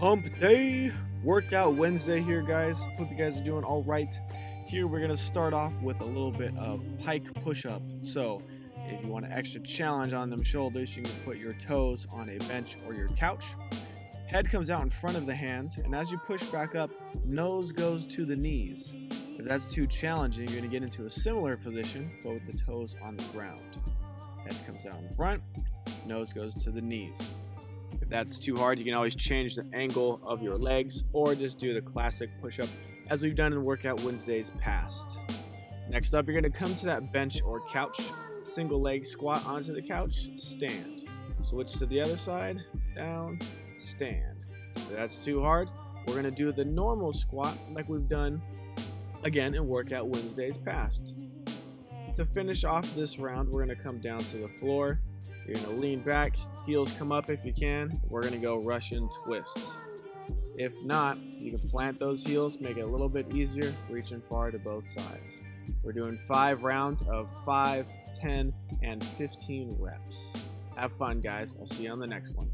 Hump Day Workout Wednesday here, guys. Hope you guys are doing all right. Here, we're going to start off with a little bit of pike push up. So, if you want an extra challenge on them shoulders, you can put your toes on a bench or your couch. Head comes out in front of the hands, and as you push back up, nose goes to the knees. If that's too challenging, you're going to get into a similar position, but with the toes on the ground. Head comes out in front, nose goes to the knees. If that's too hard, you can always change the angle of your legs or just do the classic push-up as we've done in Workout Wednesdays past. Next up, you're going to come to that bench or couch, single leg squat onto the couch, stand. Switch to the other side, down, stand. If that's too hard, we're going to do the normal squat like we've done again in Workout Wednesdays past. To finish off this round, we're going to come down to the floor. You're going to lean back, heels come up if you can. We're going to go Russian twists. If not, you can plant those heels, make it a little bit easier, reaching far to both sides. We're doing five rounds of 5, 10, and 15 reps. Have fun, guys. I'll see you on the next one.